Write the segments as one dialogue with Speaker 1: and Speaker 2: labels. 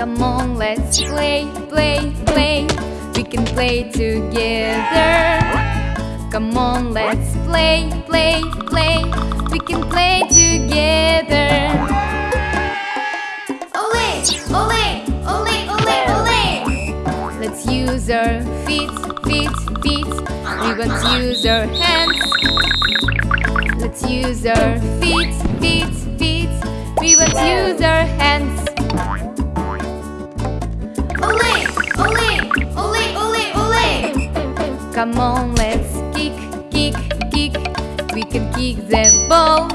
Speaker 1: Come on, let's play, play, play. We can play together. Come on, let's play, play, play. We can play together. Our feet, feet, feet. We want to use our hands. Let's use our feet, feet, feet. We want to use our hands.
Speaker 2: Ole, ole, ole, ole, ole.
Speaker 1: Come on, let's kick, kick, kick. We can kick the ball.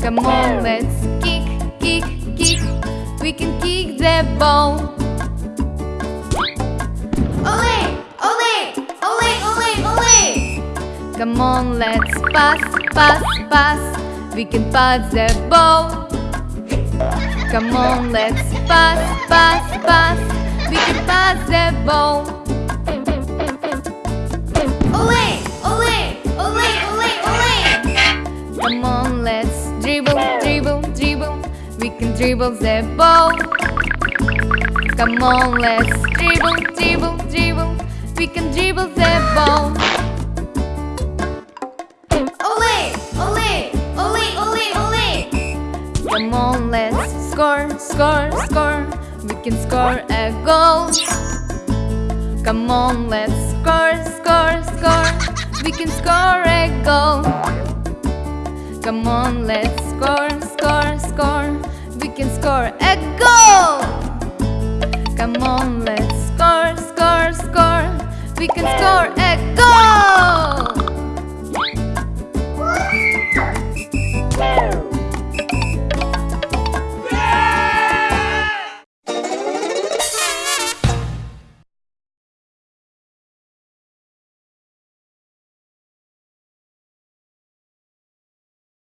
Speaker 1: Come on, let's kick, kick, kick. We can kick the ball. Come on, let's pass, pass, pass. We can pass the ball. Come on, let's pass, pass, pass. We can pass the ball. Come on, let's dribble, dribble, dribble. We can dribble the ball. Come on, let's dribble, dribble, dribble. We can dribble the ball. Score, score, score. We can score a goal. Come on, let's score, score, score. We can score a goal. Come on, let's score, score, score. We can score a goal. Come on, let's score, score, score. We can score a goal.